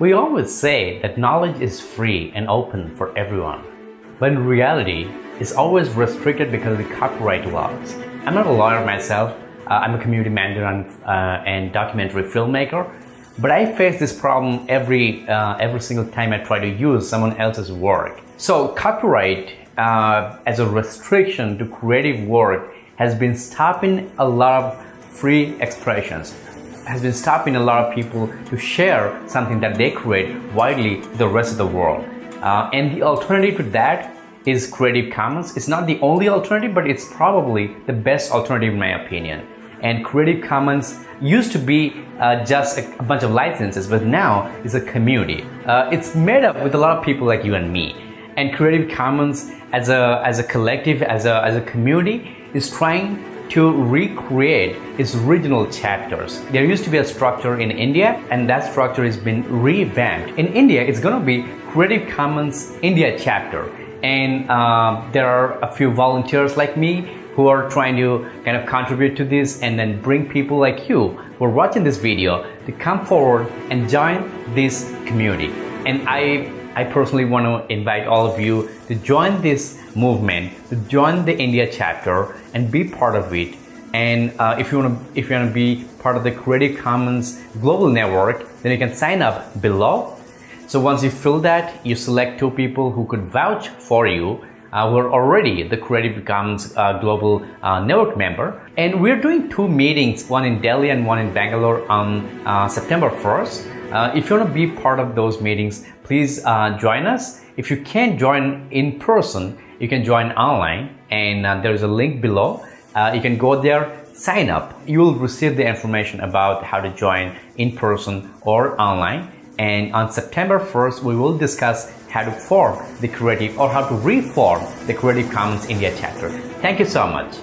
We always say that knowledge is free and open for everyone. But in reality, it's always restricted because of the copyright laws. I'm not a lawyer myself, uh, I'm a community manager and, uh, and, documentary filmmaker, but I face this problem every, uh, every single time I try to use someone else's work. So copyright uh, as a restriction to creative work has been stopping a lot of free expressions has been stopping a lot of people to share something that they create widely the rest of the world. Uh, and the alternative to that is Creative Commons. It's not the only alternative, but it's probably the best alternative in my opinion. And Creative Commons used to be uh, just a, a, bunch of licenses, but now it's a community. Uh, it's made up with a lot of people like you and me. And Creative Commons as a, as a collective, as a, as a community, is trying to recreate its original chapters. There used to be a structure in India and that structure has been revamped. In India, it's going to be Creative Commons India chapter and uh, there are a few volunteers like me who are trying to kind of contribute to this and then bring people like you who are watching this video to come forward and join this community. And I, I personally want to invite all of you to join this movement, to join the India chapter and be part of it. And uh, if you want to, if you want to be part of the Creative Commons Global Network, then you can sign up below. So once you fill that, you select two people who could vouch for you uh, we're already the Creative Commons uh, Global uh, Network member. And we're doing two meetings, one in Delhi and one in Bangalore on uh, September 1st. Uh, if you want to be part of those meetings, please uh, join us. If you can't join in person, you can join online and uh, there is a link below. Uh, you can go there, sign up. You will receive the information about how to join in person or online. And on September 1st, we will discuss how to form the creative or how to reform the Creative Commons India chapter. Thank you so much.